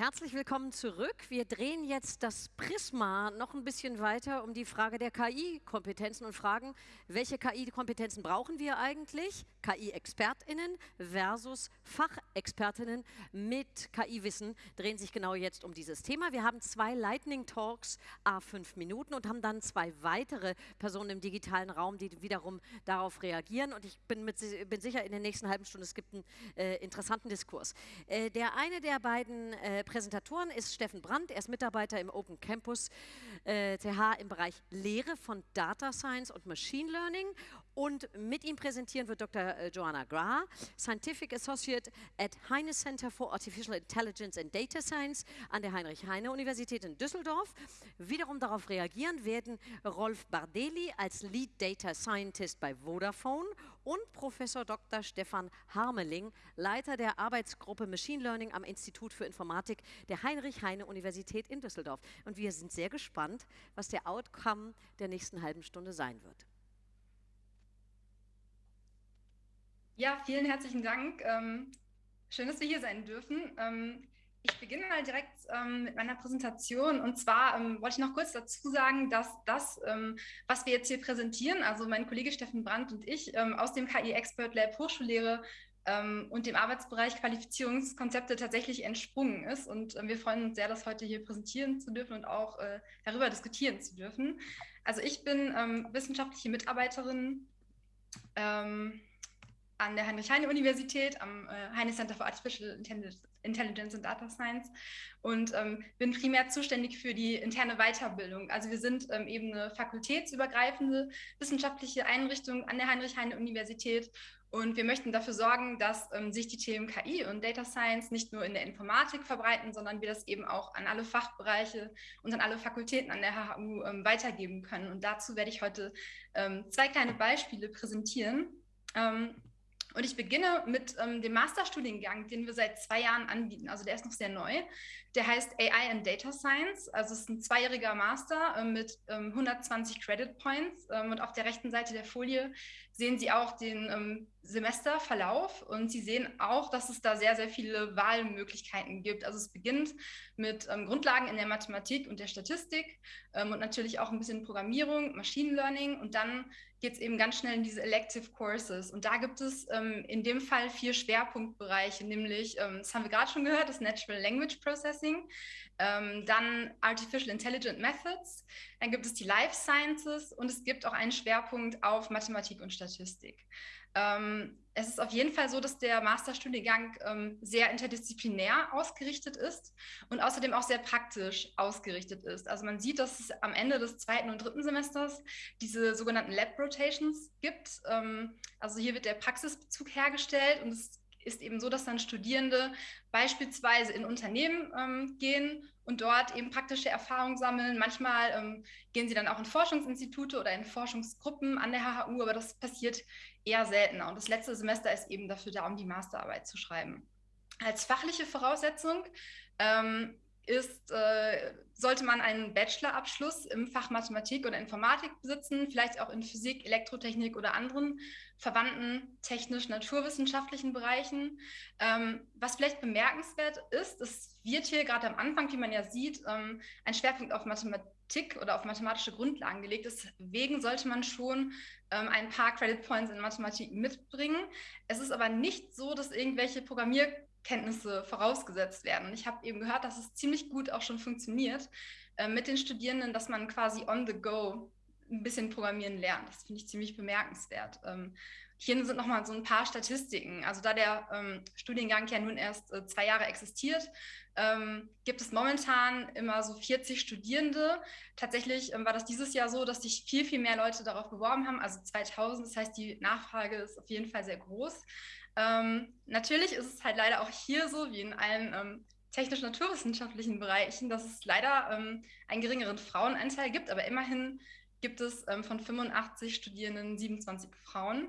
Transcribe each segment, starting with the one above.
Herzlich willkommen zurück. Wir drehen jetzt das Prisma noch ein bisschen weiter um die Frage der KI-Kompetenzen und fragen, welche KI-Kompetenzen brauchen wir eigentlich? KI-ExpertInnen versus FachexpertInnen mit KI-Wissen drehen sich genau jetzt um dieses Thema. Wir haben zwei Lightning Talks, a fünf Minuten und haben dann zwei weitere Personen im digitalen Raum, die wiederum darauf reagieren. Und ich bin, mit, bin sicher, in der nächsten halben Stunde, es gibt einen äh, interessanten Diskurs. Äh, der eine der beiden äh, Präsentatoren ist Steffen Brandt. Er ist Mitarbeiter im Open Campus äh, CH im Bereich Lehre von Data Science und Machine Learning. Und mit ihm präsentieren wird Dr. Äh, Joanna Gra, Scientific Associate at Heine Center for Artificial Intelligence and Data Science an der Heinrich-Heine-Universität in Düsseldorf. Wiederum darauf reagieren werden Rolf Bardelli als Lead Data Scientist bei Vodafone und Professor Dr. Stefan Harmeling, Leiter der Arbeitsgruppe Machine Learning am Institut für Informatik der Heinrich-Heine-Universität in Düsseldorf. Und wir sind sehr gespannt, was der Outcome der nächsten halben Stunde sein wird. Ja, vielen herzlichen Dank. Ähm, schön, dass wir hier sein dürfen. Ähm, ich beginne mal direkt ähm, mit meiner Präsentation. Und zwar ähm, wollte ich noch kurz dazu sagen, dass das, ähm, was wir jetzt hier präsentieren, also mein Kollege Steffen Brandt und ich ähm, aus dem KI Expert Lab Hochschullehre ähm, und dem Arbeitsbereich Qualifizierungskonzepte tatsächlich entsprungen ist. Und äh, wir freuen uns sehr, das heute hier präsentieren zu dürfen und auch äh, darüber diskutieren zu dürfen. Also ich bin ähm, wissenschaftliche Mitarbeiterin an der Heinrich-Heine-Universität, am äh, Heine Center for Artificial Intelligence and Data Science und ähm, bin primär zuständig für die interne Weiterbildung. Also wir sind ähm, eben eine fakultätsübergreifende wissenschaftliche Einrichtung an der Heinrich-Heine-Universität und wir möchten dafür sorgen, dass ähm, sich die Themen KI und Data Science nicht nur in der Informatik verbreiten, sondern wir das eben auch an alle Fachbereiche und an alle Fakultäten an der HHU ähm, weitergeben können. Und dazu werde ich heute ähm, zwei kleine Beispiele präsentieren. Und ich beginne mit ähm, dem Masterstudiengang, den wir seit zwei Jahren anbieten. Also der ist noch sehr neu. Der heißt AI and Data Science. Also es ist ein zweijähriger Master äh, mit ähm, 120 Credit Points. Ähm, und auf der rechten Seite der Folie sehen Sie auch den ähm, Semesterverlauf und Sie sehen auch, dass es da sehr, sehr viele Wahlmöglichkeiten gibt. Also es beginnt mit ähm, Grundlagen in der Mathematik und der Statistik ähm, und natürlich auch ein bisschen Programmierung, Machine Learning und dann geht es eben ganz schnell in diese Elective Courses. Und da gibt es ähm, in dem Fall vier Schwerpunktbereiche, nämlich, ähm, das haben wir gerade schon gehört, das Natural Language Processing, ähm, dann Artificial Intelligent Methods, dann gibt es die Life Sciences und es gibt auch einen Schwerpunkt auf Mathematik und Statistik. Ähm, es ist auf jeden Fall so, dass der Masterstudiengang ähm, sehr interdisziplinär ausgerichtet ist und außerdem auch sehr praktisch ausgerichtet ist. Also man sieht, dass es am Ende des zweiten und dritten Semesters diese sogenannten Lab Rotations gibt. Ähm, also hier wird der Praxisbezug hergestellt und es ist eben so, dass dann Studierende beispielsweise in Unternehmen ähm, gehen und dort eben praktische Erfahrungen sammeln. Manchmal ähm, gehen sie dann auch in Forschungsinstitute oder in Forschungsgruppen an der HHU, aber das passiert eher seltener. Und das letzte Semester ist eben dafür da, um die Masterarbeit zu schreiben. Als fachliche Voraussetzung ähm, ist, äh, sollte man einen Bachelorabschluss im Fach Mathematik oder Informatik besitzen, vielleicht auch in Physik, Elektrotechnik oder anderen verwandten technisch-naturwissenschaftlichen Bereichen. Ähm, was vielleicht bemerkenswert ist, es wird hier gerade am Anfang, wie man ja sieht, ähm, ein Schwerpunkt auf Mathematik oder auf mathematische Grundlagen gelegt. Deswegen sollte man schon ähm, ein paar Credit Points in Mathematik mitbringen. Es ist aber nicht so, dass irgendwelche Programmier Kenntnisse vorausgesetzt werden. Ich habe eben gehört, dass es ziemlich gut auch schon funktioniert äh, mit den Studierenden, dass man quasi on the go ein bisschen programmieren lernt. Das finde ich ziemlich bemerkenswert. Ähm, hier sind nochmal so ein paar Statistiken. Also da der ähm, Studiengang ja nun erst äh, zwei Jahre existiert, ähm, gibt es momentan immer so 40 Studierende. Tatsächlich ähm, war das dieses Jahr so, dass sich viel, viel mehr Leute darauf beworben haben, also 2000. Das heißt, die Nachfrage ist auf jeden Fall sehr groß. Ähm, natürlich ist es halt leider auch hier so, wie in allen ähm, technisch-naturwissenschaftlichen Bereichen, dass es leider ähm, einen geringeren Frauenanteil gibt, aber immerhin gibt es ähm, von 85 Studierenden 27 Frauen.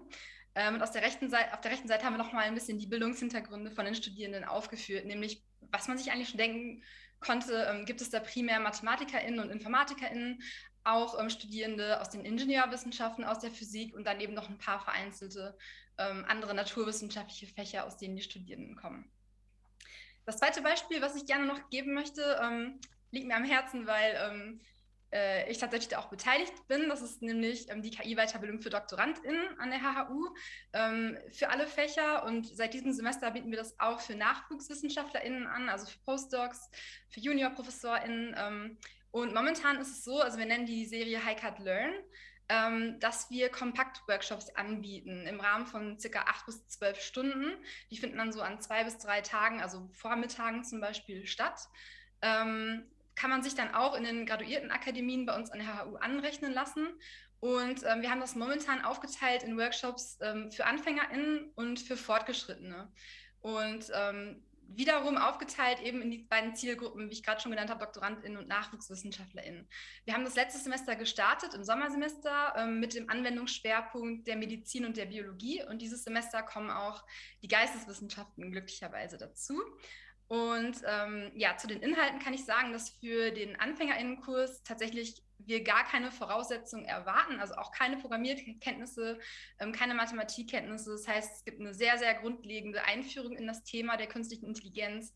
Ähm, und aus der rechten Seite, auf der rechten Seite haben wir noch mal ein bisschen die Bildungshintergründe von den Studierenden aufgeführt, nämlich was man sich eigentlich schon denken konnte, ähm, gibt es da primär MathematikerInnen und InformatikerInnen, auch ähm, Studierende aus den Ingenieurwissenschaften, aus der Physik und dann eben noch ein paar vereinzelte ähm, andere naturwissenschaftliche Fächer, aus denen die Studierenden kommen. Das zweite Beispiel, was ich gerne noch geben möchte, ähm, liegt mir am Herzen, weil ähm, äh, ich tatsächlich auch beteiligt bin. Das ist nämlich ähm, die KI-Weiterbildung für DoktorandInnen an der HHU ähm, für alle Fächer. Und seit diesem Semester bieten wir das auch für NachwuchswissenschaftlerInnen an, also für Postdocs, für JuniorprofessorInnen. Und momentan ist es so, also wir nennen die Serie High Cut Learn, ähm, dass wir Kompakt-Workshops anbieten im Rahmen von circa acht bis zwölf Stunden. Die finden dann so an zwei bis drei Tagen, also Vormittagen zum Beispiel, statt. Ähm, kann man sich dann auch in den Graduiertenakademien bei uns an der HU anrechnen lassen. Und ähm, wir haben das momentan aufgeteilt in Workshops ähm, für AnfängerInnen und für Fortgeschrittene. Und ähm, wiederum aufgeteilt eben in die beiden Zielgruppen, wie ich gerade schon genannt habe, DoktorandInnen und NachwuchswissenschaftlerInnen. Wir haben das letzte Semester gestartet, im Sommersemester, ähm, mit dem Anwendungsschwerpunkt der Medizin und der Biologie. Und dieses Semester kommen auch die Geisteswissenschaften glücklicherweise dazu. Und ähm, ja, zu den Inhalten kann ich sagen, dass für den Anfängerinnenkurs tatsächlich wir gar keine Voraussetzungen erwarten, also auch keine Programmierkenntnisse, ähm, keine Mathematikkenntnisse. Das heißt, es gibt eine sehr, sehr grundlegende Einführung in das Thema der künstlichen Intelligenz.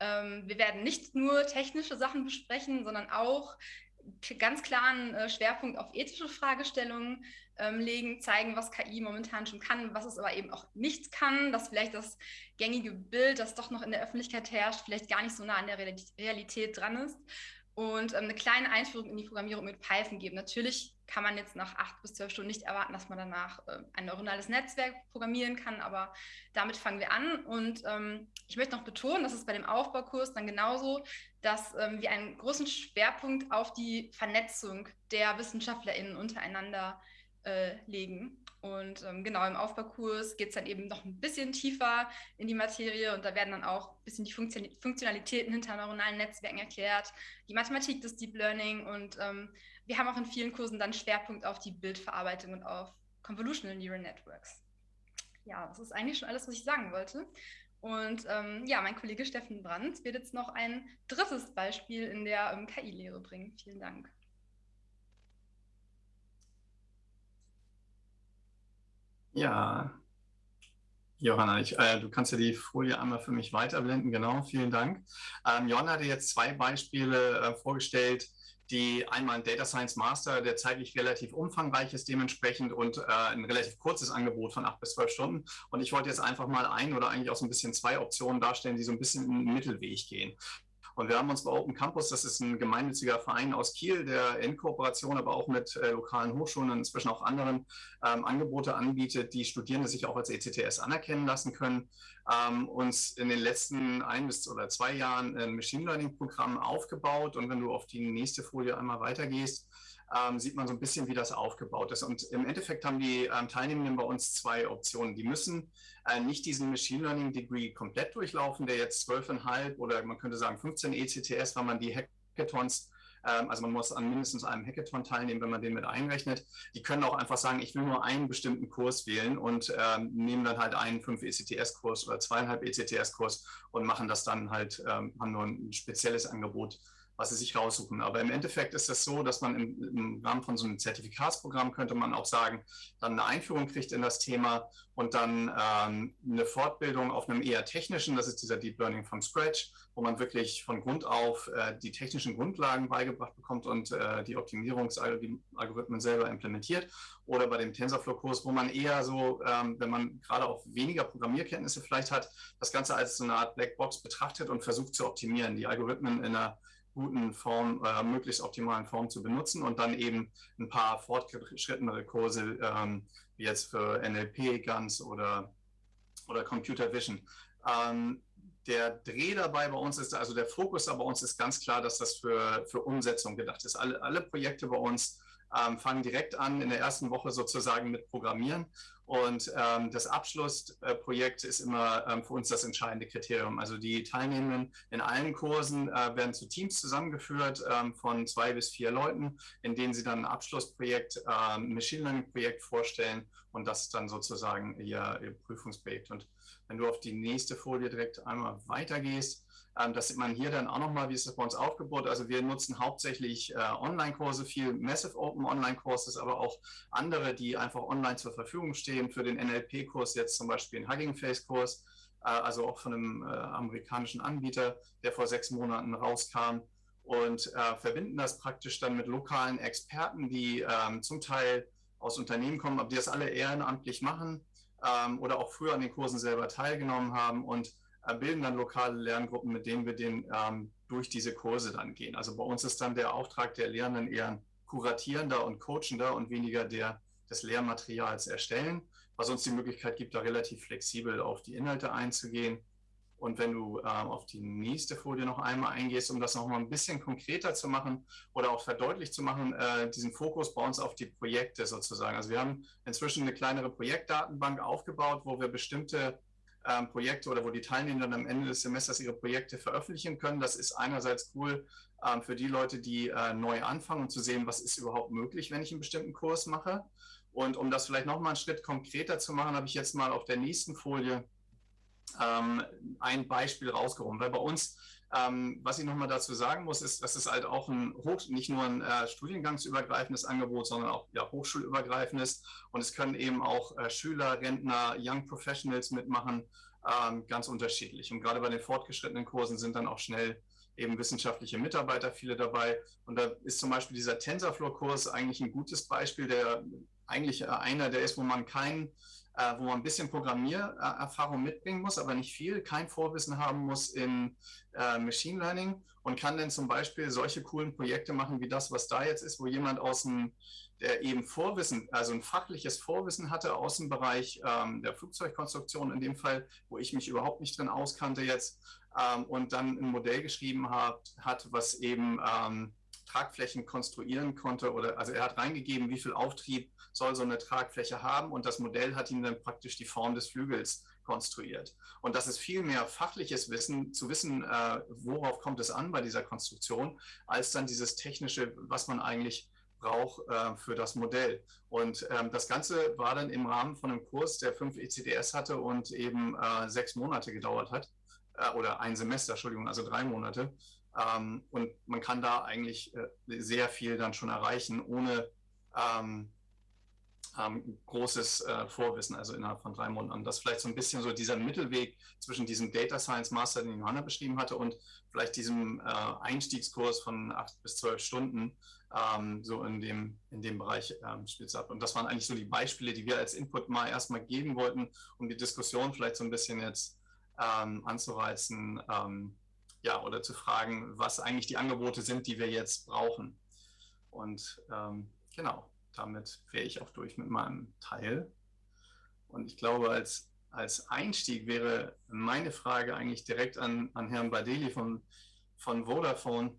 Ähm, wir werden nicht nur technische Sachen besprechen, sondern auch ganz klaren äh, Schwerpunkt auf ethische Fragestellungen ähm, legen, zeigen, was KI momentan schon kann, was es aber eben auch nicht kann, dass vielleicht das gängige Bild, das doch noch in der Öffentlichkeit herrscht, vielleicht gar nicht so nah an der Realität dran ist. Und ähm, eine kleine Einführung in die Programmierung mit Python geben. Natürlich kann man jetzt nach acht bis zwölf Stunden nicht erwarten, dass man danach äh, ein neuronales Netzwerk programmieren kann, aber damit fangen wir an. Und ähm, ich möchte noch betonen, dass es bei dem Aufbaukurs dann genauso, dass ähm, wir einen großen Schwerpunkt auf die Vernetzung der WissenschaftlerInnen untereinander äh, legen. Und ähm, genau im Aufbaukurs geht es dann eben noch ein bisschen tiefer in die Materie und da werden dann auch ein bisschen die Funktion Funktionalitäten hinter neuronalen Netzwerken erklärt, die Mathematik des Deep Learning und ähm, wir haben auch in vielen Kursen dann Schwerpunkt auf die Bildverarbeitung und auf Convolutional Neural Networks. Ja, das ist eigentlich schon alles, was ich sagen wollte. Und ähm, ja, mein Kollege Steffen Brandt wird jetzt noch ein drittes Beispiel in der ähm, KI-Lehre bringen. Vielen Dank. Ja, Johanna, ich, äh, du kannst ja die Folie einmal für mich weiterblenden. Genau, vielen Dank. Ähm, Johanna hatte jetzt zwei Beispiele äh, vorgestellt, die einmal ein Data Science Master, der zeitlich relativ umfangreich ist dementsprechend und äh, ein relativ kurzes Angebot von acht bis zwölf Stunden. Und ich wollte jetzt einfach mal ein oder eigentlich auch so ein bisschen zwei Optionen darstellen, die so ein bisschen in den Mittelweg gehen. Und wir haben uns bei Open Campus, das ist ein gemeinnütziger Verein aus Kiel, der in Kooperation aber auch mit äh, lokalen Hochschulen und inzwischen auch anderen ähm, Angebote anbietet, die Studierende sich auch als ECTS anerkennen lassen können, ähm, uns in den letzten ein bis oder zwei Jahren ein Machine Learning Programm aufgebaut. Und wenn du auf die nächste Folie einmal weitergehst, ähm, sieht man so ein bisschen, wie das aufgebaut ist. Und im Endeffekt haben die ähm, Teilnehmenden bei uns zwei Optionen. Die müssen äh, nicht diesen Machine Learning Degree komplett durchlaufen, der jetzt 12,5 oder man könnte sagen 15 ECTS, weil man die Hackathons ähm, also man muss an mindestens einem Hackathon teilnehmen, wenn man den mit einrechnet. Die können auch einfach sagen, ich will nur einen bestimmten Kurs wählen und ähm, nehmen dann halt einen 5 ECTS-Kurs oder zweieinhalb ECTS-Kurs und machen das dann halt, ähm, haben nur ein spezielles Angebot was sie sich raussuchen. Aber im Endeffekt ist das so, dass man im, im, Rahmen von so einem Zertifikatsprogramm könnte man auch sagen, dann eine Einführung kriegt in das Thema und dann ähm, eine Fortbildung auf einem eher technischen, das ist dieser Deep Learning from Scratch, wo man wirklich von Grund auf äh, die technischen Grundlagen beigebracht bekommt und äh, die Optimierungsalgorithmen selber implementiert. Oder bei dem TensorFlow-Kurs, wo man eher so, ähm, wenn man gerade auch weniger Programmierkenntnisse vielleicht hat, das Ganze als so eine Art Blackbox betrachtet und versucht zu optimieren, die Algorithmen in einer guten Form, äh, möglichst optimalen Form zu benutzen und dann eben ein paar fortgeschrittenere Kurse, ähm, wie jetzt für NLP, GANs oder, oder Computer Vision. Ähm, der Dreh dabei bei uns ist, also der Fokus bei uns ist ganz klar, dass das für, für Umsetzung gedacht ist. Alle, alle Projekte bei uns ähm, fangen direkt an in der ersten Woche sozusagen mit Programmieren und ähm, das Abschlussprojekt ist immer ähm, für uns das entscheidende Kriterium. Also die Teilnehmenden in allen Kursen äh, werden zu Teams zusammengeführt ähm, von zwei bis vier Leuten, in denen sie dann ein Abschlussprojekt, ein ähm, Machine Learning Projekt vorstellen und das ist dann sozusagen ihr, ihr Prüfungsprojekt. Und wenn du auf die nächste Folie direkt einmal weitergehst, ähm, das sieht man hier dann auch nochmal, wie ist das bei uns aufgebaut. Also wir nutzen hauptsächlich äh, Online-Kurse, viel Massive Open Online-Courses, aber auch andere, die einfach online zur Verfügung stehen. Für den NLP-Kurs jetzt zum Beispiel ein Hugging Face-Kurs. äh, also auch von einem äh, amerikanischen Anbieter, der vor sechs Monaten rauskam und äh, verbinden das praktisch dann mit lokalen Experten, die ähm, zum Teil aus Unternehmen kommen, aber die das alle ehrenamtlich machen ähm, oder auch früher an den Kursen selber teilgenommen haben und bilden dann lokale Lerngruppen, mit denen wir den ähm, durch diese Kurse dann gehen. Also bei uns ist dann der Auftrag der Lehrenden eher ein kuratierender und coachender und weniger der des Lehrmaterials erstellen, was uns die Möglichkeit gibt, da relativ flexibel auf die Inhalte einzugehen. Und wenn du äh, auf die nächste Folie noch einmal eingehst, um das noch mal ein bisschen konkreter zu machen oder auch verdeutlicht zu machen, äh, diesen Fokus bei uns auf die Projekte sozusagen. Also wir haben inzwischen eine kleinere Projektdatenbank aufgebaut, wo wir bestimmte ähm, Projekte oder wo die Teilnehmer dann am Ende des Semesters ihre Projekte veröffentlichen können. Das ist einerseits cool ähm, für die Leute, die äh, neu anfangen und zu sehen, was ist überhaupt möglich, wenn ich einen bestimmten Kurs mache. Und um das vielleicht noch mal einen Schritt konkreter zu machen, habe ich jetzt mal auf der nächsten Folie ähm, ein Beispiel rausgeholt. Weil bei uns, ähm, was ich noch mal dazu sagen muss, ist, dass es halt auch ein Hoch, nicht nur ein äh, studiengangsübergreifendes Angebot, sondern auch ja, hochschulübergreifendes. Und es können eben auch äh, Schüler, Rentner, Young Professionals mitmachen, ähm, ganz unterschiedlich. Und gerade bei den fortgeschrittenen Kursen sind dann auch schnell eben wissenschaftliche Mitarbeiter viele dabei. Und da ist zum Beispiel dieser TensorFlow-Kurs eigentlich ein gutes Beispiel, der eigentlich äh, einer, der ist, wo man kein, äh, wo man ein bisschen Programmiererfahrung mitbringen muss, aber nicht viel, kein Vorwissen haben muss in äh, Machine Learning und kann dann zum Beispiel solche coolen Projekte machen wie das, was da jetzt ist, wo jemand aus dem, der eben Vorwissen, also ein fachliches Vorwissen hatte aus dem Bereich ähm, der Flugzeugkonstruktion in dem Fall, wo ich mich überhaupt nicht drin auskannte jetzt ähm, und dann ein Modell geschrieben hat, hat was eben ähm, Tragflächen konstruieren konnte oder also er hat reingegeben, wie viel Auftrieb soll so eine Tragfläche haben und das Modell hat ihm dann praktisch die Form des Flügels konstruiert. Und das ist viel mehr fachliches Wissen, zu wissen, äh, worauf kommt es an bei dieser Konstruktion, als dann dieses technische, was man eigentlich braucht äh, für das Modell. Und ähm, das Ganze war dann im Rahmen von einem Kurs, der fünf ECDS hatte und eben äh, sechs Monate gedauert hat, äh, oder ein Semester, Entschuldigung, also drei Monate. Ähm, und man kann da eigentlich äh, sehr viel dann schon erreichen, ohne ähm, ähm, großes äh, Vorwissen, also innerhalb von drei Monaten. Das ist vielleicht so ein bisschen so dieser Mittelweg zwischen diesem Data Science Master, den Johanna beschrieben hatte, und vielleicht diesem äh, Einstiegskurs von acht bis zwölf Stunden, ähm, so in dem, in dem Bereich ähm, spielt es ab. Und das waren eigentlich so die Beispiele, die wir als Input mal erstmal geben wollten, um die Diskussion vielleicht so ein bisschen jetzt ähm, anzureizen, ähm, ja, oder zu fragen, was eigentlich die Angebote sind, die wir jetzt brauchen. Und ähm, genau, damit wäre ich auch durch mit meinem Teil. Und ich glaube, als, als Einstieg wäre meine Frage eigentlich direkt an, an Herrn Badeli von, von Vodafone.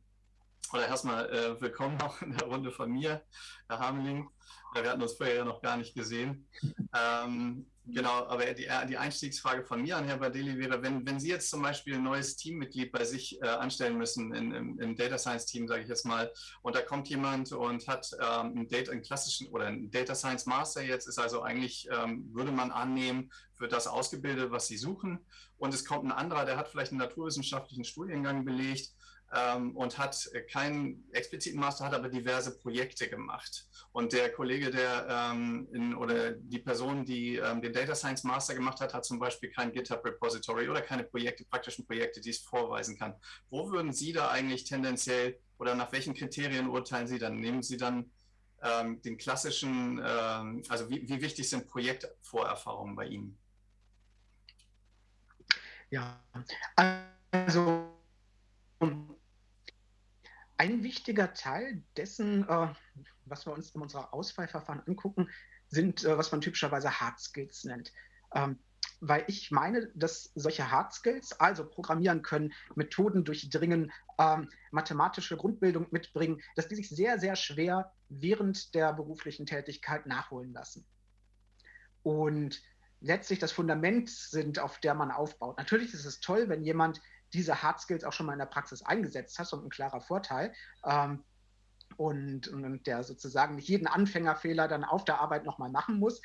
Oder erstmal äh, willkommen auch in der Runde von mir, Herr Hameling. Wir hatten uns vorher ja noch gar nicht gesehen. Ähm, Genau, aber die, äh, die, Einstiegsfrage von mir an Herr Badeli wäre, wenn, wenn Sie jetzt zum Beispiel ein neues Teammitglied bei sich äh, anstellen müssen, in, im, im, Data Science Team, sage ich jetzt mal, und da kommt jemand und hat ähm, einen, Data, einen klassischen oder einen Data Science Master jetzt, ist also eigentlich, ähm, würde man annehmen, für das ausgebildet, was Sie suchen. Und es kommt ein anderer, der hat vielleicht einen naturwissenschaftlichen Studiengang belegt ähm, und hat keinen expliziten Master, hat aber diverse Projekte gemacht. Und der Kollege, der ähm, in, oder die Person, die ähm, den Data Science Master gemacht hat, hat zum Beispiel kein GitHub Repository oder keine Projekte, praktischen Projekte, die es vorweisen kann. Wo würden Sie da eigentlich tendenziell oder nach welchen Kriterien urteilen Sie dann? Nehmen Sie dann ähm, den klassischen, ähm, also wie, wie wichtig sind Projektvorerfahrungen bei Ihnen? Ja, also ein wichtiger Teil dessen, äh, was wir uns in unserer Auswahlverfahren angucken, sind, äh, was man typischerweise Hard Skills nennt. Ähm, weil ich meine, dass solche Hard Skills, also programmieren können, Methoden durchdringen, ähm, mathematische Grundbildung mitbringen, dass die sich sehr, sehr schwer während der beruflichen Tätigkeit nachholen lassen. Und letztlich das Fundament sind, auf der man aufbaut. Natürlich ist es toll, wenn jemand diese Hard Skills auch schon mal in der Praxis eingesetzt hast und ein klarer Vorteil. Ähm, und, und, der sozusagen nicht jeden Anfängerfehler dann auf der Arbeit nochmal machen muss.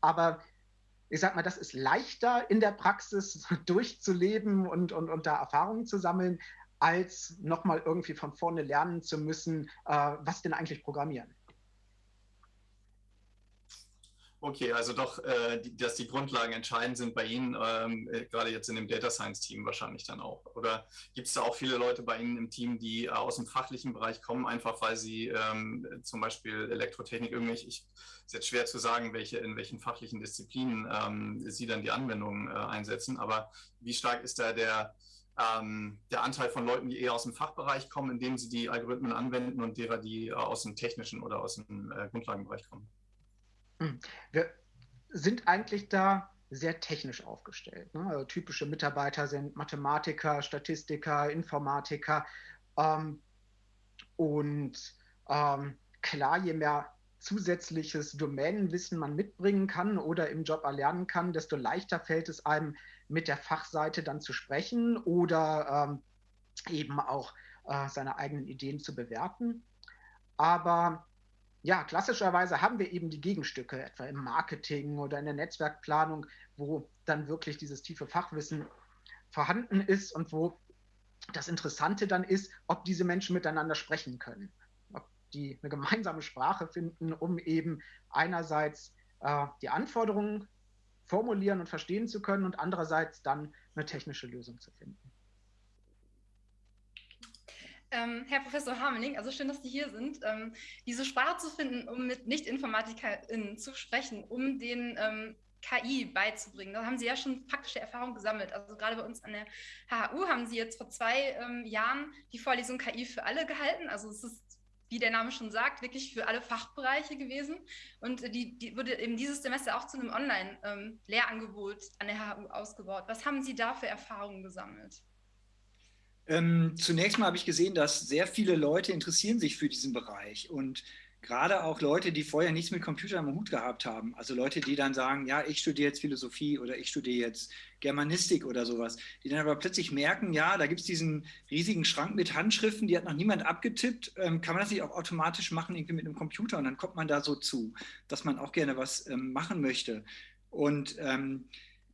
Aber ich sag mal, das ist leichter in der Praxis durchzuleben und, und, und da Erfahrungen zu sammeln, als nochmal irgendwie von vorne lernen zu müssen, äh, was denn eigentlich programmieren. Okay, also doch, äh, die, dass die Grundlagen entscheidend sind bei Ihnen, ähm, äh, gerade jetzt in dem Data Science Team wahrscheinlich dann auch. Oder gibt es da auch viele Leute bei Ihnen im Team, die äh, aus dem fachlichen Bereich kommen, einfach weil sie ähm, zum Beispiel Elektrotechnik irgendwelche, ich ist jetzt schwer zu sagen, welche, in welchen fachlichen Disziplinen ähm, Sie dann die Anwendungen äh, einsetzen, aber wie stark ist da der, ähm, der Anteil von Leuten, die eher aus dem Fachbereich kommen, indem sie die Algorithmen anwenden und derer, die äh, aus dem technischen oder aus dem äh, Grundlagenbereich kommen? Hm. Wir sind eigentlich da sehr technisch aufgestellt. Ne? Also typische Mitarbeiter sind Mathematiker, Statistiker, Informatiker. Ähm, und ähm, klar, je mehr zusätzliches Domänenwissen man mitbringen kann oder im Job erlernen kann, desto leichter fällt es einem, mit der Fachseite dann zu sprechen oder ähm, eben auch äh, seine eigenen Ideen zu bewerten. Aber ja, klassischerweise haben wir eben die Gegenstücke, etwa im Marketing oder in der Netzwerkplanung, wo dann wirklich dieses tiefe Fachwissen vorhanden ist und wo das Interessante dann ist, ob diese Menschen miteinander sprechen können, ob die eine gemeinsame Sprache finden, um eben einerseits äh, die Anforderungen formulieren und verstehen zu können und andererseits dann eine technische Lösung zu finden. Ähm, Herr Professor Harmening, also schön, dass Sie hier sind. Ähm, diese Sprache zu finden, um mit Nicht-InformatikerInnen zu sprechen, um den ähm, KI beizubringen. Da haben Sie ja schon praktische Erfahrungen gesammelt. Also gerade bei uns an der HHU haben Sie jetzt vor zwei ähm, Jahren die Vorlesung KI für alle gehalten. Also es ist, wie der Name schon sagt, wirklich für alle Fachbereiche gewesen. Und die, die wurde eben dieses Semester auch zu einem Online-Lehrangebot ähm, an der HHU ausgebaut. Was haben Sie da für Erfahrungen gesammelt? Ähm, zunächst mal habe ich gesehen, dass sehr viele Leute interessieren sich für diesen Bereich und gerade auch Leute, die vorher nichts mit Computer im Hut gehabt haben. Also Leute, die dann sagen, ja, ich studiere jetzt Philosophie oder ich studiere jetzt Germanistik oder sowas. Die dann aber plötzlich merken, ja, da gibt es diesen riesigen Schrank mit Handschriften, die hat noch niemand abgetippt. Ähm, kann man das nicht auch automatisch machen, irgendwie mit einem Computer? Und dann kommt man da so zu, dass man auch gerne was ähm, machen möchte. Und ähm,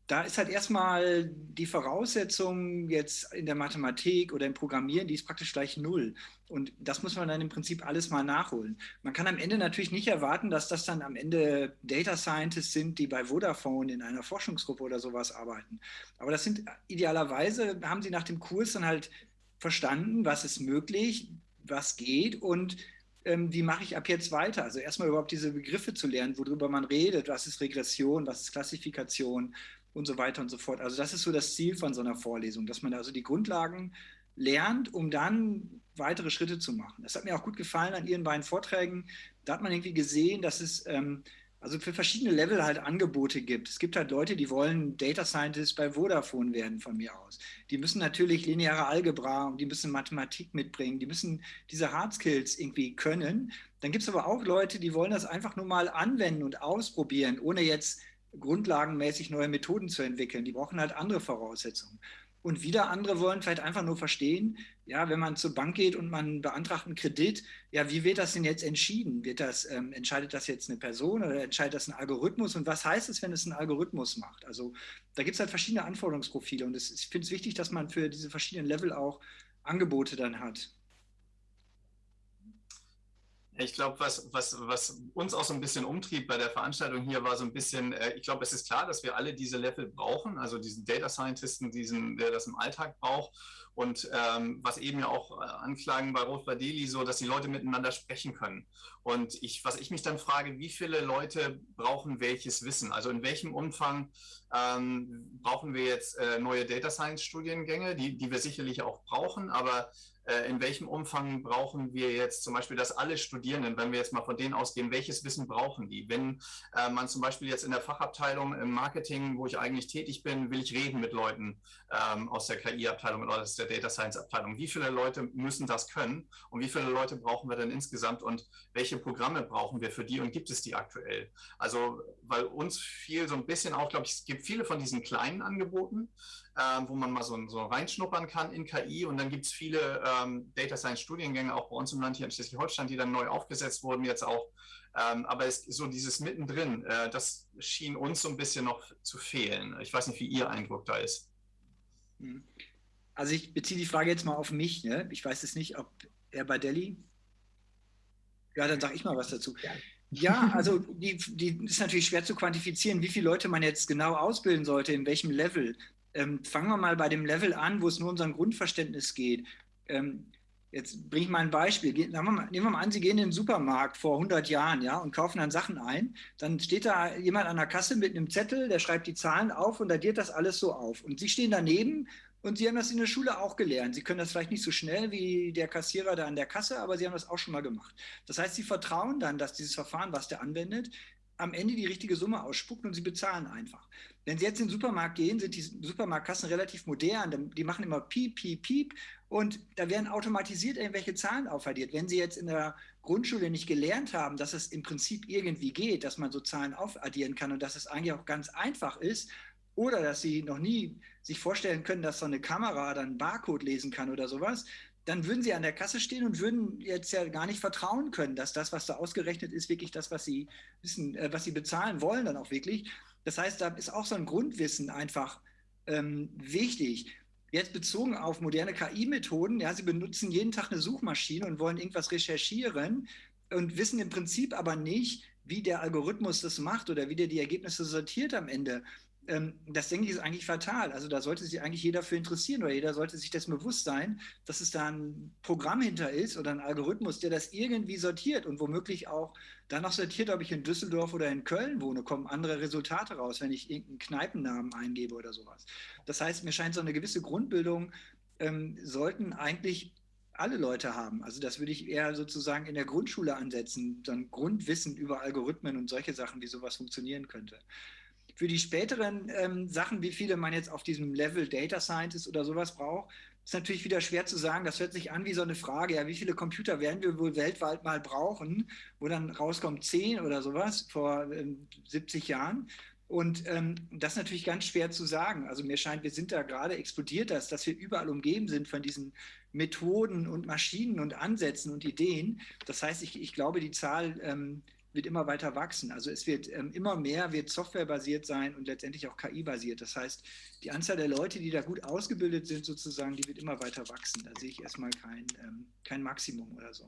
da ist halt erstmal die Voraussetzung jetzt in der Mathematik oder im Programmieren, die ist praktisch gleich null. Und das muss man dann im Prinzip alles mal nachholen. Man kann am Ende natürlich nicht erwarten, dass das dann am Ende Data Scientists sind, die bei Vodafone in einer Forschungsgruppe oder sowas arbeiten. Aber das sind idealerweise, haben sie nach dem Kurs dann halt verstanden, was ist möglich, was geht und ähm, wie mache ich ab jetzt weiter? Also erstmal überhaupt diese Begriffe zu lernen, worüber man redet, was ist Regression, was ist Klassifikation, und so weiter und so fort. Also das ist so das Ziel von so einer Vorlesung, dass man also die Grundlagen lernt, um dann weitere Schritte zu machen. Das hat mir auch gut gefallen an Ihren beiden Vorträgen. Da hat man irgendwie gesehen, dass es ähm, also für verschiedene Level halt Angebote gibt. Es gibt halt Leute, die wollen Data Scientist bei Vodafone werden von mir aus. Die müssen natürlich lineare Algebra und die müssen Mathematik mitbringen. Die müssen diese Hard Skills irgendwie können. Dann gibt es aber auch Leute, die wollen das einfach nur mal anwenden und ausprobieren, ohne jetzt grundlagenmäßig neue Methoden zu entwickeln. Die brauchen halt andere Voraussetzungen. Und wieder andere wollen vielleicht einfach nur verstehen, ja, wenn man zur Bank geht und man beantragt einen Kredit, ja, wie wird das denn jetzt entschieden? Wird das, ähm, entscheidet das jetzt eine Person oder entscheidet das ein Algorithmus? Und was heißt es, wenn es ein Algorithmus macht? Also da gibt es halt verschiedene Anforderungsprofile und es, ich finde es wichtig, dass man für diese verschiedenen Level auch Angebote dann hat. Ich glaube, was, was, was uns auch so ein bisschen umtrieb bei der Veranstaltung hier, war so ein bisschen, äh, ich glaube, es ist klar, dass wir alle diese Level brauchen, also diesen Data Scientisten, diesen, der das im Alltag braucht. Und ähm, was eben ja auch äh, anklagen bei Rot Badeli, so, dass die Leute miteinander sprechen können. Und ich, was ich mich dann frage, wie viele Leute brauchen welches Wissen? Also in welchem Umfang ähm, brauchen wir jetzt äh, neue Data Science Studiengänge, die, die wir sicherlich auch brauchen, aber in welchem Umfang brauchen wir jetzt zum Beispiel, dass alle Studierenden, wenn wir jetzt mal von denen ausgehen, welches Wissen brauchen die? Wenn äh, man zum Beispiel jetzt in der Fachabteilung im Marketing, wo ich eigentlich tätig bin, will ich reden mit Leuten ähm, aus der KI-Abteilung oder aus der Data Science-Abteilung. Wie viele Leute müssen das können und wie viele Leute brauchen wir denn insgesamt und welche Programme brauchen wir für die und gibt es die aktuell? Also, weil uns fiel so ein bisschen auch, glaube ich, es gibt viele von diesen kleinen Angeboten, ähm, wo man mal so, so, reinschnuppern kann in KI. Und dann gibt es viele ähm, Data Science Studiengänge auch bei uns im Land hier in Schleswig-Holstein, die dann neu aufgesetzt wurden jetzt auch. Ähm, aber es, so dieses mittendrin, äh, das schien uns so ein bisschen noch zu fehlen. Ich weiß nicht, wie Ihr Eindruck da ist. Hm. Also ich beziehe die Frage jetzt mal auf mich. Ne? Ich weiß es nicht, ob Herr Badelli. Ja, dann sage ich mal was dazu. Ja. Ja, also die, die ist natürlich schwer zu quantifizieren, wie viele Leute man jetzt genau ausbilden sollte, in welchem Level. Ähm, fangen wir mal bei dem Level an, wo es nur um sein Grundverständnis geht. Ähm, jetzt bringe ich mal ein Beispiel. Nehmen wir, mal, nehmen wir mal an, Sie gehen in den Supermarkt vor 100 Jahren ja, und kaufen dann Sachen ein. Dann steht da jemand an der Kasse mit einem Zettel, der schreibt die Zahlen auf und addiert das alles so auf. Und Sie stehen daneben und Sie haben das in der Schule auch gelernt. Sie können das vielleicht nicht so schnell wie der Kassierer da an der Kasse, aber Sie haben das auch schon mal gemacht. Das heißt, Sie vertrauen dann, dass dieses Verfahren, was der anwendet, am Ende die richtige Summe ausspuckt und Sie bezahlen einfach. Wenn Sie jetzt in den Supermarkt gehen, sind die Supermarktkassen relativ modern. Die machen immer Piep, Piep, Piep und da werden automatisiert irgendwelche Zahlen aufaddiert. Wenn Sie jetzt in der Grundschule nicht gelernt haben, dass es im Prinzip irgendwie geht, dass man so Zahlen aufaddieren kann und dass es eigentlich auch ganz einfach ist, oder dass Sie noch nie sich vorstellen können, dass so eine Kamera dann Barcode lesen kann oder sowas, dann würden Sie an der Kasse stehen und würden jetzt ja gar nicht vertrauen können, dass das, was da ausgerechnet ist, wirklich das, was Sie wissen, äh, was Sie bezahlen wollen, dann auch wirklich. Das heißt, da ist auch so ein Grundwissen einfach ähm, wichtig. Jetzt bezogen auf moderne KI-Methoden, ja, Sie benutzen jeden Tag eine Suchmaschine und wollen irgendwas recherchieren und wissen im Prinzip aber nicht, wie der Algorithmus das macht oder wie der die Ergebnisse sortiert am Ende das denke ich ist eigentlich fatal. Also da sollte sich eigentlich jeder für interessieren oder jeder sollte sich dessen bewusst sein, dass es da ein Programm hinter ist oder ein Algorithmus, der das irgendwie sortiert und womöglich auch danach sortiert, ob ich in Düsseldorf oder in Köln wohne, kommen andere Resultate raus, wenn ich irgendeinen Kneipennamen eingebe oder sowas. Das heißt, mir scheint so eine gewisse Grundbildung ähm, sollten eigentlich alle Leute haben. Also das würde ich eher sozusagen in der Grundschule ansetzen, dann Grundwissen über Algorithmen und solche Sachen, wie sowas funktionieren könnte. Für die späteren ähm, Sachen, wie viele man jetzt auf diesem Level Data Scientist oder sowas braucht, ist natürlich wieder schwer zu sagen. Das hört sich an wie so eine Frage, ja, wie viele Computer werden wir wohl weltweit mal brauchen, wo dann rauskommt 10 oder sowas vor ähm, 70 Jahren. Und ähm, das ist natürlich ganz schwer zu sagen. Also mir scheint, wir sind da gerade explodiert das, dass wir überall umgeben sind von diesen Methoden und Maschinen und Ansätzen und Ideen. Das heißt, ich, ich glaube, die Zahl ähm, wird immer weiter wachsen. Also es wird ähm, immer mehr, wird softwarebasiert sein und letztendlich auch KI-basiert. Das heißt, die Anzahl der Leute, die da gut ausgebildet sind, sozusagen, die wird immer weiter wachsen. Da sehe ich erstmal kein, ähm, kein Maximum oder so.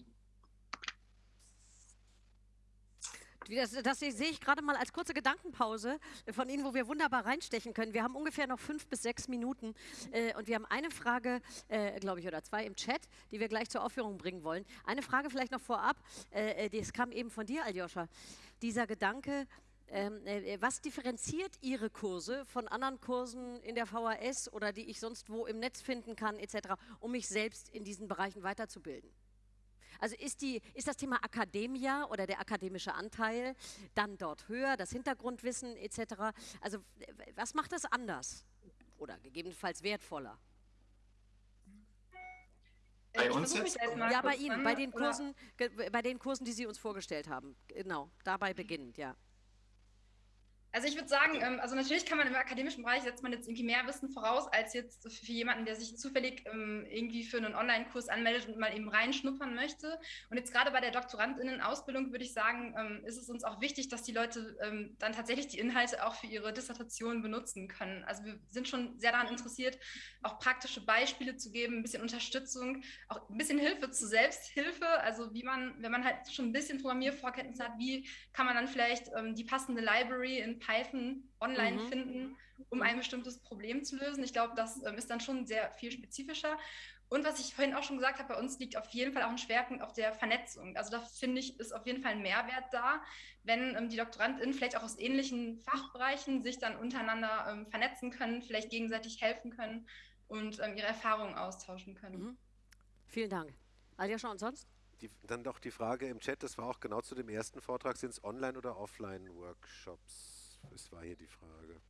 Das, das, sehe ich gerade mal als kurze Gedankenpause von Ihnen, wo wir wunderbar reinstechen können. Wir haben ungefähr noch fünf bis sechs Minuten äh, und wir haben eine Frage, äh, glaube ich, oder zwei im Chat, die wir gleich zur Aufführung bringen wollen. Eine Frage vielleicht noch vorab, äh, äh das kam eben von dir, Aljoscha. Dieser Gedanke, ähm, äh, was differenziert Ihre Kurse von anderen Kursen in der VHS oder die ich sonst wo im Netz finden kann, etc., um mich selbst in diesen Bereichen weiterzubilden? Also ist, die, ist das Thema Akademia oder der akademische Anteil dann dort höher, das Hintergrundwissen etc. Also was macht das anders oder gegebenenfalls wertvoller? Bei uns jetzt? Ja, bei Ihnen, bei den, Kursen, bei den Kursen, die Sie uns vorgestellt haben. Genau, dabei beginnend, ja. Also ich würde sagen, ähm, also natürlich kann man im akademischen Bereich setzt man jetzt irgendwie mehr Wissen voraus, als jetzt für jemanden, der sich zufällig ähm, irgendwie für einen Online-Kurs anmeldet und mal eben reinschnuppern möchte. Und jetzt gerade bei der DoktorandInnen-Ausbildung würde ich sagen, ähm, ist es uns auch wichtig, dass die Leute dann tatsächlich die Inhalte auch für ihre Dissertation benutzen können. Also wir sind schon sehr daran interessiert, auch praktische Beispiele zu geben, ein bisschen Unterstützung, auch ein bisschen Hilfe zur Selbsthilfe. Also wie man, wenn man halt schon ein bisschen Programmiervorkenntnisse hat, wie kann man dann vielleicht die passende Library in Python online mhm. finden, um ein bestimmtes Problem zu lösen. Ich glaube, das ähm, ist dann schon sehr viel spezifischer. Und was ich vorhin auch schon gesagt habe, bei uns liegt auf jeden Fall auch ein Schwerpunkt auf der Vernetzung. Also da finde ich, ist auf jeden Fall ein Mehrwert da, wenn ähm, die DoktorandInnen vielleicht auch aus ähnlichen Fachbereichen sich dann untereinander ähm, vernetzen können, vielleicht gegenseitig helfen können und ähm, ihre Erfahrungen austauschen können. Mhm. Vielen Dank. Aljoscha und sonst? Die, dann doch die Frage im Chat, das war auch genau zu dem ersten Vortrag, sind es Online- oder Offline-Workshops? Das war hier die Frage.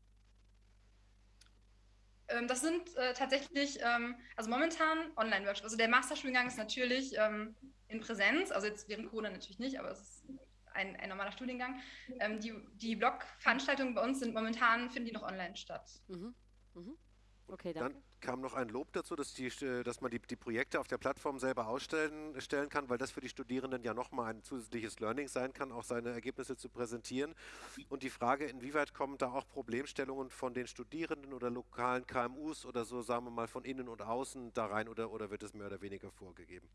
Ähm, das sind äh, tatsächlich, ähm, also momentan Online-Workshops. Also der Masterstudiengang ist natürlich ähm, in Präsenz, also jetzt während Corona natürlich nicht, aber es ist ein, ein normaler Studiengang. Ähm, die die Blog-Veranstaltungen bei uns sind momentan, finden die noch online statt. Mhm. Mhm. Okay, danke. Dann kam noch ein Lob dazu, dass, die, äh, dass man die, die Projekte auf der Plattform selber ausstellen stellen kann, weil das für die Studierenden ja nochmal ein zusätzliches Learning sein kann, auch seine Ergebnisse zu präsentieren. Und die Frage, inwieweit kommen da auch Problemstellungen von den Studierenden oder lokalen KMUs oder so, sagen wir mal, von innen und außen da rein oder, oder wird es mehr oder weniger vorgegeben?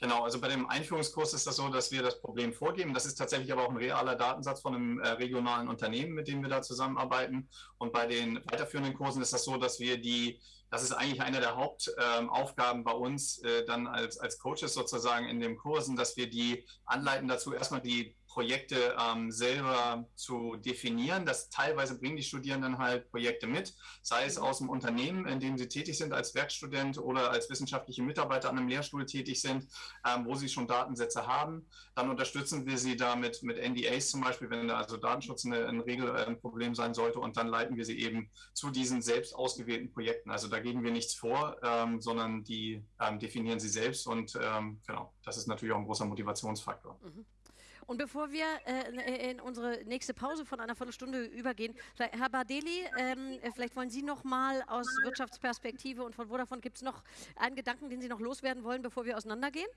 Genau, also bei dem Einführungskurs ist das so, dass wir das Problem vorgeben. Das ist tatsächlich aber auch ein realer Datensatz von einem äh, regionalen Unternehmen, mit dem wir da zusammenarbeiten. Und bei den weiterführenden Kursen ist das so, dass wir die, das ist eigentlich eine der Hauptaufgaben ähm, bei uns äh, dann als, als Coaches sozusagen in den Kursen, dass wir die anleiten dazu, erstmal die Projekte ähm, selber zu definieren. Das teilweise bringen die Studierenden halt Projekte mit, sei es aus dem Unternehmen, in dem sie tätig sind als Werkstudent oder als wissenschaftliche Mitarbeiter an einem Lehrstuhl tätig sind, ähm, wo sie schon Datensätze haben. Dann unterstützen wir sie damit mit NDAs zum Beispiel, wenn da also Datenschutz eine, ein Regelproblem äh, sein sollte und dann leiten wir sie eben zu diesen selbst ausgewählten Projekten. Also da geben wir nichts vor, ähm, sondern die ähm, definieren sie selbst und ähm, genau, das ist natürlich auch ein großer Motivationsfaktor. Mhm. Und bevor wir äh, in unsere nächste Pause von einer Viertelstunde übergehen, Herr Badeli, ähm, vielleicht wollen Sie noch mal aus Wirtschaftsperspektive und von Vodafone, gibt es noch einen Gedanken, den Sie noch loswerden wollen, bevor wir auseinandergehen?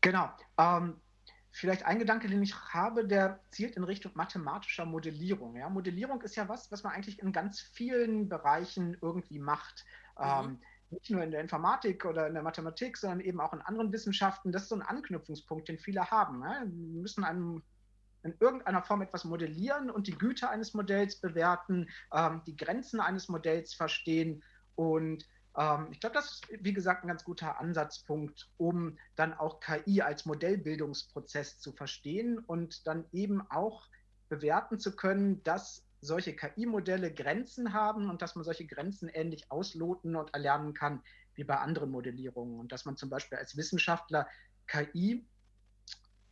Genau. Ähm, vielleicht ein Gedanke, den ich habe, der zielt in Richtung mathematischer Modellierung. Ja? Modellierung ist ja was, was man eigentlich in ganz vielen Bereichen irgendwie macht. Mhm. Ähm, nicht nur in der Informatik oder in der Mathematik, sondern eben auch in anderen Wissenschaften. Das ist so ein Anknüpfungspunkt, den viele haben. Ne? Wir müssen einem in irgendeiner Form etwas modellieren und die Güte eines Modells bewerten, ähm, die Grenzen eines Modells verstehen. Und ähm, ich glaube, das ist, wie gesagt, ein ganz guter Ansatzpunkt, um dann auch KI als Modellbildungsprozess zu verstehen und dann eben auch bewerten zu können, dass solche KI-Modelle Grenzen haben und dass man solche Grenzen ähnlich ausloten und erlernen kann wie bei anderen Modellierungen und dass man zum Beispiel als Wissenschaftler KI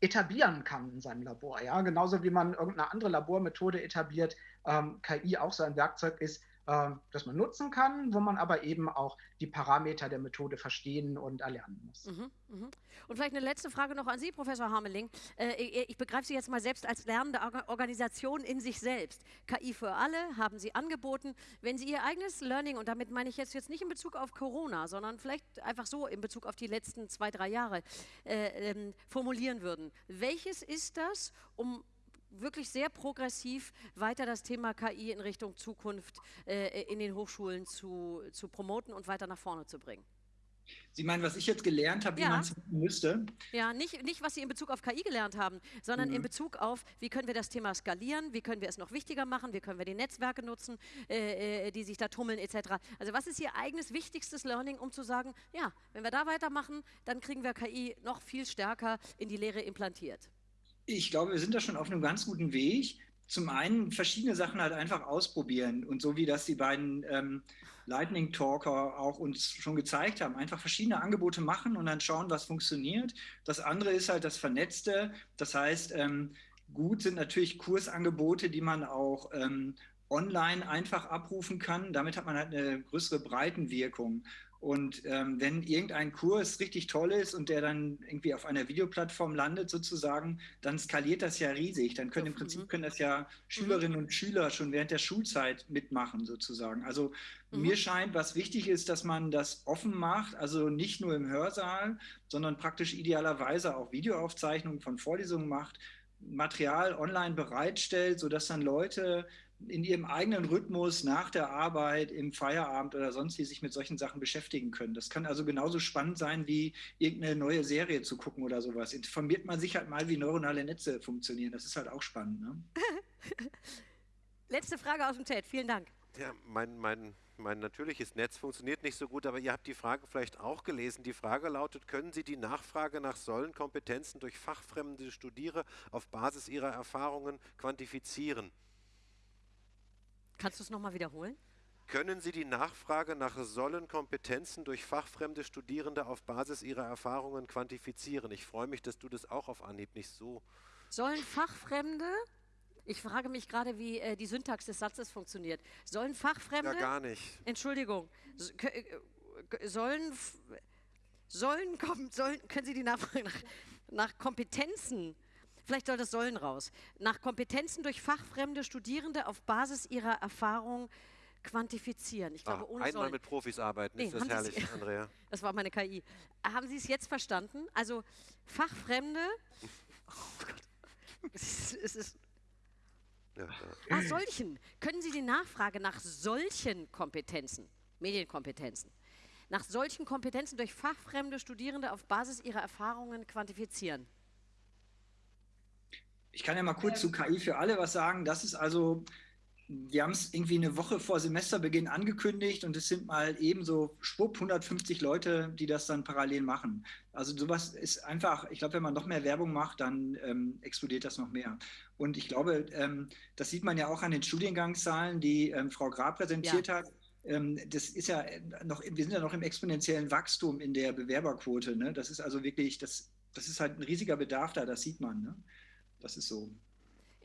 etablieren kann in seinem Labor. Ja, genauso wie man irgendeine andere Labormethode etabliert, ähm, KI auch so ein Werkzeug ist, ähm, das man nutzen kann, wo man aber eben auch die Parameter der Methode verstehen und erlernen muss. Mhm, mh. Und vielleicht eine letzte Frage noch an Sie, Professor Hameling. Äh, ich begreife Sie jetzt mal selbst als lernende Organisation in sich selbst. KI für alle haben Sie angeboten. Wenn Sie Ihr eigenes Learning, und damit meine ich jetzt, jetzt nicht in Bezug auf Corona, sondern vielleicht einfach so in Bezug auf die letzten zwei, drei Jahre äh, ähm, formulieren würden, welches ist das, um wirklich sehr progressiv weiter das Thema KI in Richtung Zukunft äh, in den Hochschulen zu, zu promoten und weiter nach vorne zu bringen. Sie meinen, was ich jetzt gelernt habe, wie ja. man es müsste? Ja, nicht, nicht, was Sie in Bezug auf KI gelernt haben, sondern mhm. in Bezug auf, wie können wir das Thema skalieren, wie können wir es noch wichtiger machen, wie können wir die Netzwerke nutzen, äh, äh die sich da tummeln etc. Also was ist Ihr eigenes wichtigstes Learning, um zu sagen, ja, wenn wir da weitermachen, dann kriegen wir KI noch viel stärker in die Lehre implantiert? Ich glaube, wir sind da schon auf einem ganz guten Weg. Zum einen verschiedene Sachen halt einfach ausprobieren und so wie das die beiden ähm, Lightning Talker auch uns schon gezeigt haben, einfach verschiedene Angebote machen und dann schauen, was funktioniert. Das andere ist halt das Vernetzte. Das heißt, ähm, gut sind natürlich Kursangebote, die man auch ähm, online einfach abrufen kann. Damit hat man halt eine größere Breitenwirkung. Und ähm, wenn irgendein Kurs richtig toll ist und der dann irgendwie auf einer Videoplattform landet sozusagen, dann skaliert das ja riesig. Dann können im Prinzip mhm. können das ja Schülerinnen mhm. und Schüler schon während der Schulzeit mitmachen sozusagen. Also mhm. mir scheint, was wichtig ist, dass man das offen macht, also nicht nur im Hörsaal, sondern praktisch idealerweise auch Videoaufzeichnungen von Vorlesungen macht, Material online bereitstellt, sodass dann Leute in ihrem eigenen Rhythmus nach der Arbeit, im Feierabend oder sonst wie sich mit solchen Sachen beschäftigen können. Das kann also genauso spannend sein, wie irgendeine neue Serie zu gucken oder sowas. Informiert man sich halt mal, wie neuronale Netze funktionieren. Das ist halt auch spannend. Ne? Letzte Frage aus dem Chat. Vielen Dank. Ja, mein, mein, mein natürliches Netz funktioniert nicht so gut, aber ihr habt die Frage vielleicht auch gelesen. Die Frage lautet, können Sie die Nachfrage nach Sollenkompetenzen durch fachfremde Studierende auf Basis ihrer Erfahrungen quantifizieren? Kannst du es nochmal wiederholen? Können Sie die Nachfrage nach sollen Kompetenzen durch fachfremde Studierende auf Basis ihrer Erfahrungen quantifizieren? Ich freue mich, dass du das auch auf Anhieb nicht so. Sollen Fachfremde ich frage mich gerade, wie äh, die Syntax des Satzes funktioniert. Sollen Fachfremde. Ja, gar nicht. Entschuldigung. Äh, sollen. Sollen. Sollen, können Sie die Nachfrage nach, nach Kompetenzen Vielleicht soll das Sollen raus. Nach Kompetenzen durch fachfremde Studierende auf Basis ihrer Erfahrung quantifizieren. Ich glaube, ah, ohne einmal Sollen. mit Profis arbeiten, nee, ist das herrlich, Sie, Andrea. Das war meine KI. Haben Sie es jetzt verstanden? Also Fachfremde. Oh Gott. Es ist, es ist ja, ja. Ah, solchen. Können Sie die Nachfrage nach solchen Kompetenzen, Medienkompetenzen, nach solchen Kompetenzen durch fachfremde Studierende auf Basis ihrer Erfahrungen quantifizieren? Ich kann ja mal kurz zu KI für alle was sagen. Das ist also wir haben es irgendwie eine Woche vor Semesterbeginn angekündigt und es sind mal eben so schwupp 150 Leute, die das dann parallel machen. Also sowas ist einfach, ich glaube, wenn man noch mehr Werbung macht, dann ähm, explodiert das noch mehr. Und ich glaube, ähm, das sieht man ja auch an den Studiengangszahlen, die ähm, Frau Grab präsentiert ja. hat. Ähm, das ist ja noch, wir sind ja noch im exponentiellen Wachstum in der Bewerberquote. Ne? Das ist also wirklich, das, das ist halt ein riesiger Bedarf da, das sieht man. Ne? Das ist so.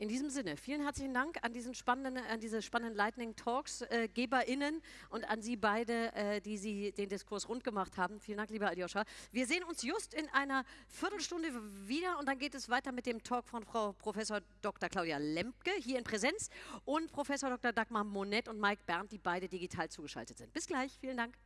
In diesem Sinne, vielen herzlichen Dank an, diesen spannenden, an diese spannenden Lightning Talks, äh, GeberInnen und an Sie beide, äh, die Sie den Diskurs rund gemacht haben. Vielen Dank, lieber Aljoscha. Wir sehen uns just in einer Viertelstunde wieder und dann geht es weiter mit dem Talk von Frau Professor Dr. Claudia Lempke hier in Präsenz und Professor Dr. Dagmar Monet und Mike Berndt, die beide digital zugeschaltet sind. Bis gleich, vielen Dank.